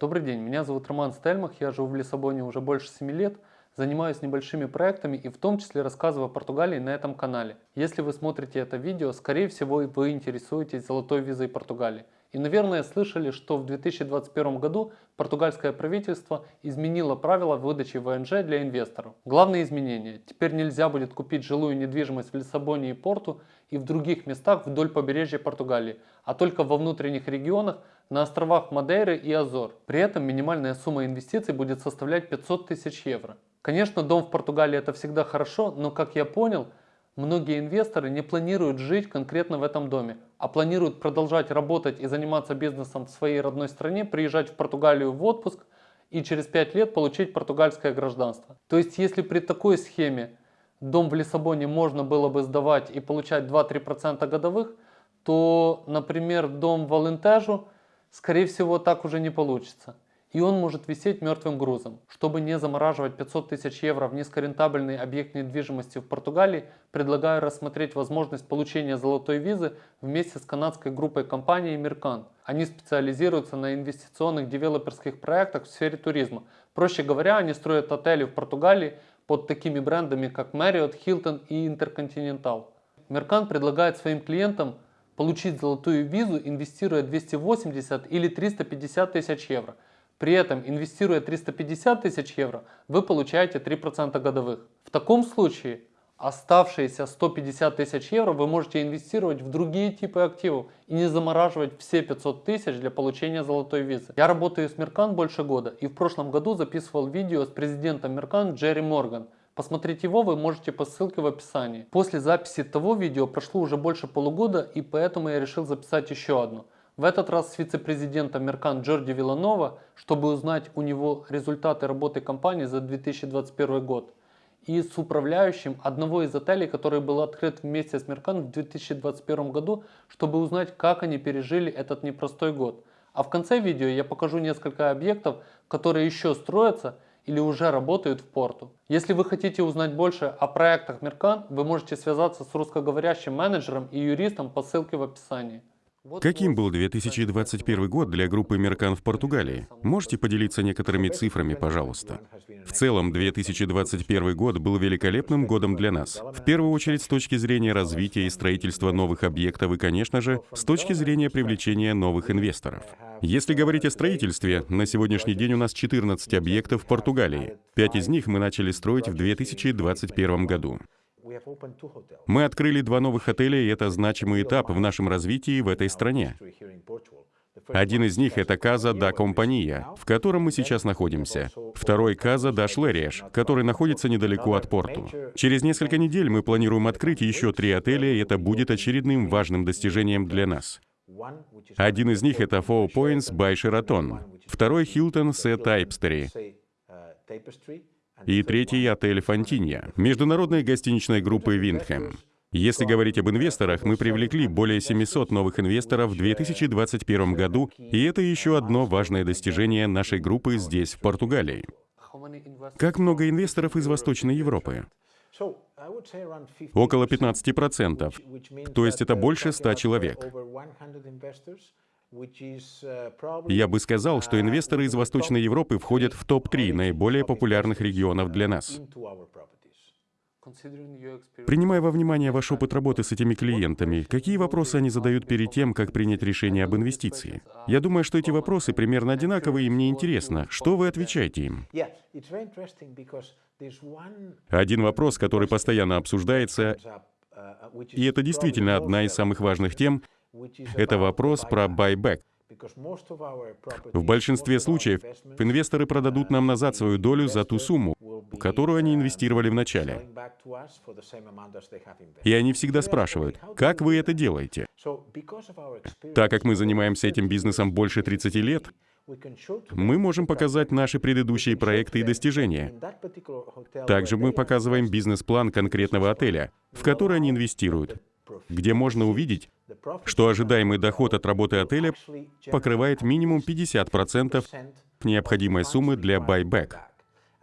Добрый день, меня зовут Роман Стельмах, я живу в Лиссабоне уже больше 7 лет, занимаюсь небольшими проектами и в том числе рассказываю о Португалии на этом канале. Если вы смотрите это видео, скорее всего вы интересуетесь золотой визой Португалии. И, наверное, слышали, что в 2021 году португальское правительство изменило правила выдачи ВНЖ для инвесторов. Главное изменение – теперь нельзя будет купить жилую недвижимость в Лиссабоне и Порту и в других местах вдоль побережья Португалии, а только во внутренних регионах на островах Мадейры и Азор. При этом минимальная сумма инвестиций будет составлять 500 тысяч евро. Конечно, дом в Португалии это всегда хорошо, но как я понял, многие инвесторы не планируют жить конкретно в этом доме, а планируют продолжать работать и заниматься бизнесом в своей родной стране, приезжать в Португалию в отпуск и через 5 лет получить португальское гражданство. То есть если при такой схеме дом в Лиссабоне можно было бы сдавать и получать 2-3% годовых, то, например, дом в Алентежу, скорее всего, так уже не получится и он может висеть мертвым грузом. Чтобы не замораживать 500 тысяч евро в низкорентабельный объект недвижимости в Португалии, предлагаю рассмотреть возможность получения золотой визы вместе с канадской группой компаний Mercant. Они специализируются на инвестиционных девелоперских проектах в сфере туризма. Проще говоря, они строят отели в Португалии под такими брендами, как Marriott, Hilton и Intercontinental. Mercant предлагает своим клиентам получить золотую визу, инвестируя 280 или 350 тысяч евро – при этом, инвестируя 350 тысяч евро, вы получаете 3% годовых. В таком случае оставшиеся 150 тысяч евро вы можете инвестировать в другие типы активов и не замораживать все 500 тысяч для получения золотой визы. Я работаю с Меркан больше года и в прошлом году записывал видео с президентом Меркан Джерри Морган. Посмотреть его вы можете по ссылке в описании. После записи того видео прошло уже больше полугода и поэтому я решил записать еще одно. В этот раз с вице-президентом Меркан Джорди Виланова, чтобы узнать у него результаты работы компании за 2021 год. И с управляющим одного из отелей, который был открыт вместе с Меркан в 2021 году, чтобы узнать, как они пережили этот непростой год. А в конце видео я покажу несколько объектов, которые еще строятся или уже работают в порту. Если вы хотите узнать больше о проектах Меркан, вы можете связаться с русскоговорящим менеджером и юристом по ссылке в описании. Каким был 2021 год для группы Меркан в Португалии? Можете поделиться некоторыми цифрами, пожалуйста? В целом, 2021 год был великолепным годом для нас. В первую очередь с точки зрения развития и строительства новых объектов и, конечно же, с точки зрения привлечения новых инвесторов. Если говорить о строительстве, на сегодняшний день у нас 14 объектов в Португалии. Пять из них мы начали строить в 2021 году. Мы открыли два новых отеля, и это значимый этап в нашем развитии в этой стране. Один из них — это Каза да Компания, в котором мы сейчас находимся. Второй — Каза да Шлериеш, который находится недалеко от порту. Через несколько недель мы планируем открыть еще три отеля, и это будет очередным важным достижением для нас. Один из них — это Four Points by Sheraton, второй — Hilton Set Typestery, и третий — отель «Фонтинья» международной гостиничной группы «Виндхэм». Если говорить об инвесторах, мы привлекли более 700 новых инвесторов в 2021 году, и это еще одно важное достижение нашей группы здесь, в Португалии. Как много инвесторов из Восточной Европы? Около 15%, то есть это больше 100 человек. Я бы сказал, что инвесторы из Восточной Европы входят в топ-3 наиболее популярных регионов для нас. Принимая во внимание ваш опыт работы с этими клиентами, какие вопросы они задают перед тем, как принять решение об инвестиции? Я думаю, что эти вопросы примерно одинаковые, и мне интересно, что вы отвечаете им? Один вопрос, который постоянно обсуждается, и это действительно одна из самых важных тем, это вопрос про байбек. В большинстве случаев инвесторы продадут нам назад свою долю за ту сумму, которую они инвестировали в начале. И они всегда спрашивают, как вы это делаете? Так как мы занимаемся этим бизнесом больше 30 лет, мы можем показать наши предыдущие проекты и достижения. Также мы показываем бизнес-план конкретного отеля, в который они инвестируют, где можно увидеть, что ожидаемый доход от работы отеля покрывает минимум 50% необходимой суммы для байбек.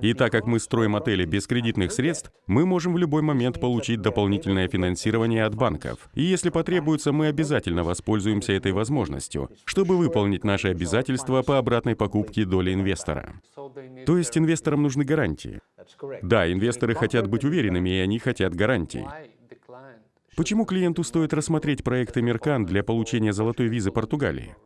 И так как мы строим отели без кредитных средств, мы можем в любой момент получить дополнительное финансирование от банков. И если потребуется, мы обязательно воспользуемся этой возможностью, чтобы выполнить наши обязательства по обратной покупке доли инвестора. То есть инвесторам нужны гарантии. Да, инвесторы хотят быть уверенными, и они хотят гарантий. Почему клиенту стоит рассмотреть проект Эмеркан для получения золотой визы Португалии?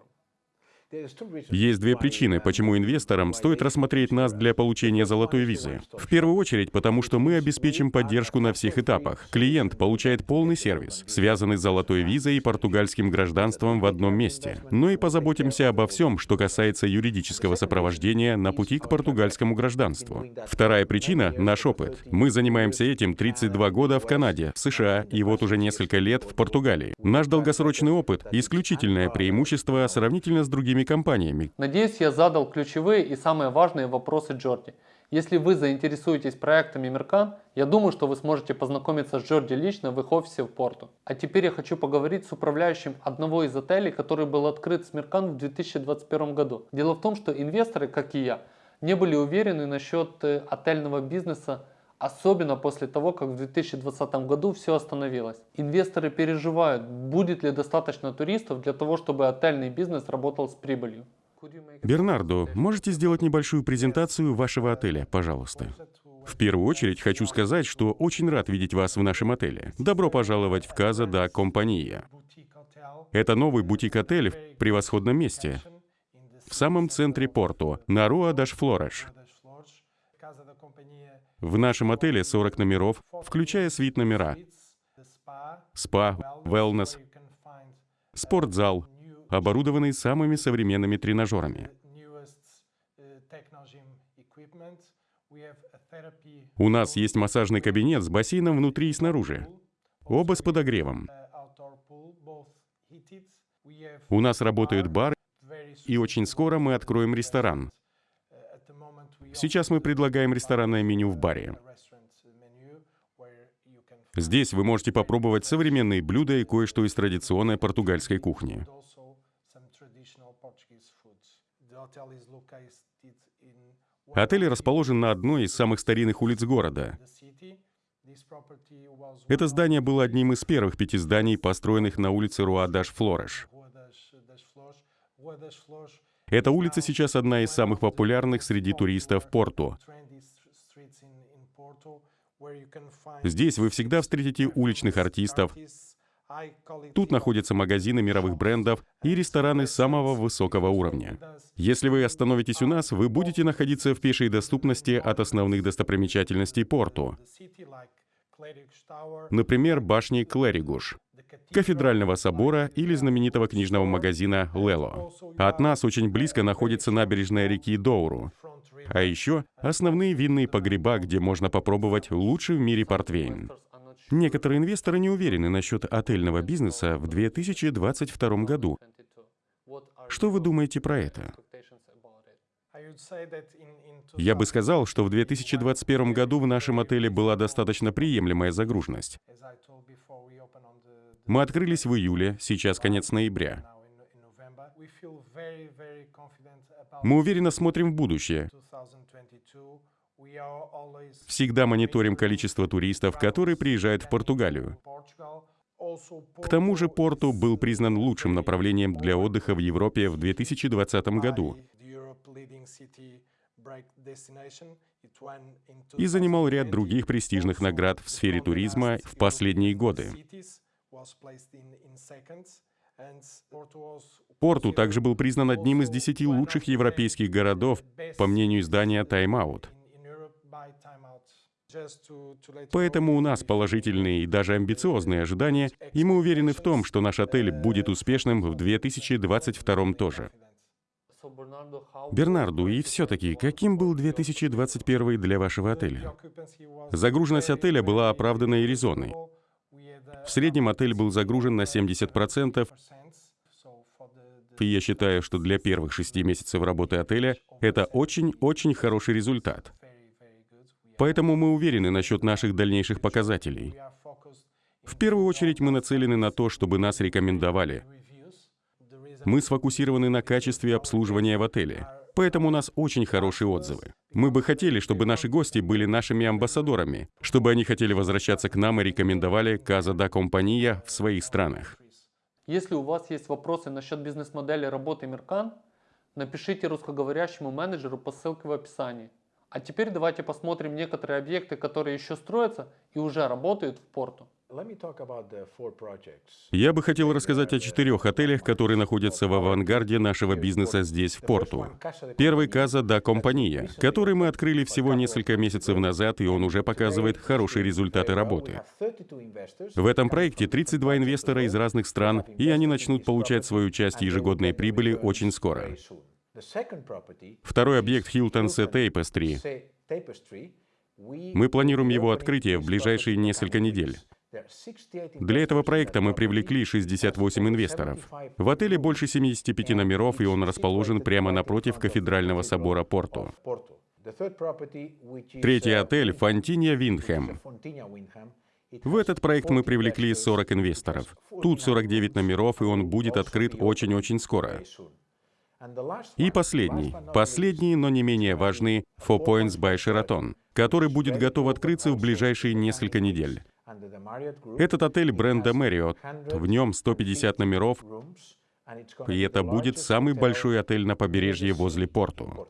Есть две причины, почему инвесторам стоит рассмотреть нас для получения золотой визы. В первую очередь, потому что мы обеспечим поддержку на всех этапах. Клиент получает полный сервис, связанный с золотой визой и португальским гражданством в одном месте. Но и позаботимся обо всем, что касается юридического сопровождения на пути к португальскому гражданству. Вторая причина — наш опыт. Мы занимаемся этим 32 года в Канаде, в США и вот уже несколько лет в Португалии. Наш долгосрочный опыт — исключительное преимущество сравнительно с другими компаниями. Надеюсь, я задал ключевые и самые важные вопросы Джорди. Если вы заинтересуетесь проектами Меркан, я думаю, что вы сможете познакомиться с Джорди лично в их офисе в Порту. А теперь я хочу поговорить с управляющим одного из отелей, который был открыт с Меркан в 2021 году. Дело в том, что инвесторы, как и я, не были уверены насчет э, отельного бизнеса Особенно после того, как в 2020 году все остановилось. Инвесторы переживают, будет ли достаточно туристов для того, чтобы отельный бизнес работал с прибылью. Бернардо, можете сделать небольшую презентацию вашего отеля, пожалуйста? В первую очередь хочу сказать, что очень рад видеть вас в нашем отеле. Добро пожаловать в Каза да Компания. Это новый бутик-отель в превосходном месте, в самом центре Порту, на Руа даш Флореш. В нашем отеле 40 номеров, включая свит-номера, спа, wellness, спортзал, оборудованный самыми современными тренажерами. У нас есть массажный кабинет с бассейном внутри и снаружи. Оба с подогревом. У нас работает бар, и очень скоро мы откроем ресторан. Сейчас мы предлагаем ресторанное меню в баре. Здесь вы можете попробовать современные блюда и кое-что из традиционной португальской кухни. Отель расположен на одной из самых старинных улиц города. Это здание было одним из первых пяти зданий, построенных на улице Руа-Даш-Флореш. Эта улица сейчас одна из самых популярных среди туристов Порту. Здесь вы всегда встретите уличных артистов. Тут находятся магазины мировых брендов и рестораны самого высокого уровня. Если вы остановитесь у нас, вы будете находиться в пешей доступности от основных достопримечательностей Порту. Например, башни Клэригуш кафедрального собора или знаменитого книжного магазина «Лело». От нас очень близко находится набережная реки Доуру. А еще основные винные погреба, где можно попробовать лучший в мире портвейн. Некоторые инвесторы не уверены насчет отельного бизнеса в 2022 году. Что вы думаете про это? Я бы сказал, что в 2021 году в нашем отеле была достаточно приемлемая загруженность. Мы открылись в июле, сейчас конец ноября. Мы уверенно смотрим в будущее. Всегда мониторим количество туристов, которые приезжают в Португалию. К тому же Порту был признан лучшим направлением для отдыха в Европе в 2020 году и занимал ряд других престижных наград в сфере туризма в последние годы. Порту также был признан одним из десяти лучших европейских городов, по мнению издания Time Out. Поэтому у нас положительные и даже амбициозные ожидания, и мы уверены в том, что наш отель будет успешным в 2022 тоже. Бернарду, и все-таки, каким был 2021 для вашего отеля? Загруженность отеля была оправданной и резонной. В среднем отель был загружен на 70%, и я считаю, что для первых шести месяцев работы отеля это очень-очень хороший результат. Поэтому мы уверены насчет наших дальнейших показателей. В первую очередь мы нацелены на то, чтобы нас рекомендовали. Мы сфокусированы на качестве обслуживания в отеле. Поэтому у нас очень хорошие отзывы. Мы бы хотели, чтобы наши гости были нашими амбассадорами, чтобы они хотели возвращаться к нам и рекомендовали Casa da Compagnia в своих странах. Если у вас есть вопросы насчет бизнес-модели работы Миркан, напишите русскоговорящему менеджеру по ссылке в описании. А теперь давайте посмотрим некоторые объекты, которые еще строятся и уже работают в порту. Я бы хотел рассказать о четырех отелях, которые находятся в авангарде нашего бизнеса здесь, в порту. Первый Каза да Компания, который мы открыли всего несколько месяцев назад, и он уже показывает хорошие результаты работы. В этом проекте 32 инвестора из разных стран, и они начнут получать свою часть ежегодной прибыли очень скоро. Второй объект Hilton Sea Tapestry. Мы планируем его открытие в ближайшие несколько недель. Для этого проекта мы привлекли 68 инвесторов. В отеле больше 75 номеров, и он расположен прямо напротив кафедрального собора Порту. Третий отель — Фонтинья Виндхэм. В этот проект мы привлекли 40 инвесторов. Тут 49 номеров, и он будет открыт очень-очень скоро. И последний, последний, но не менее важный, Four Points by Sheraton, который будет готов открыться в ближайшие несколько недель. Этот отель бренда Marriott, в нем 150 номеров, и это будет самый большой отель на побережье возле порту.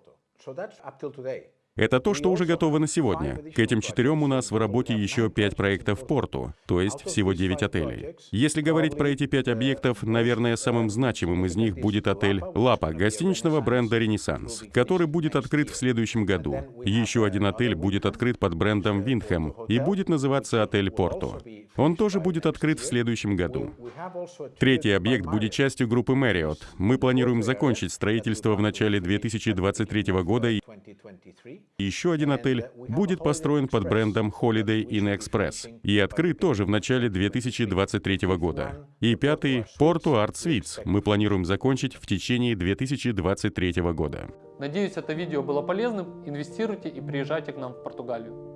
Это то, что уже готово на сегодня. К этим четырем у нас в работе еще пять проектов в порту, то есть всего девять отелей. Если говорить про эти пять объектов, наверное, самым значимым из них будет отель «Лапа» гостиничного бренда «Ренессанс», который будет открыт в следующем году. Еще один отель будет открыт под брендом «Виндхэм» и будет называться отель «Порту». Он тоже будет открыт в следующем году. Третий объект будет частью группы Marriott. Мы планируем закончить строительство в начале 2023 года еще один отель будет построен под брендом Holiday Inn Express и открыт тоже в начале 2023 года. И пятый — Porto Art Suites мы планируем закончить в течение 2023 года. Надеюсь, это видео было полезным. Инвестируйте и приезжайте к нам в Португалию.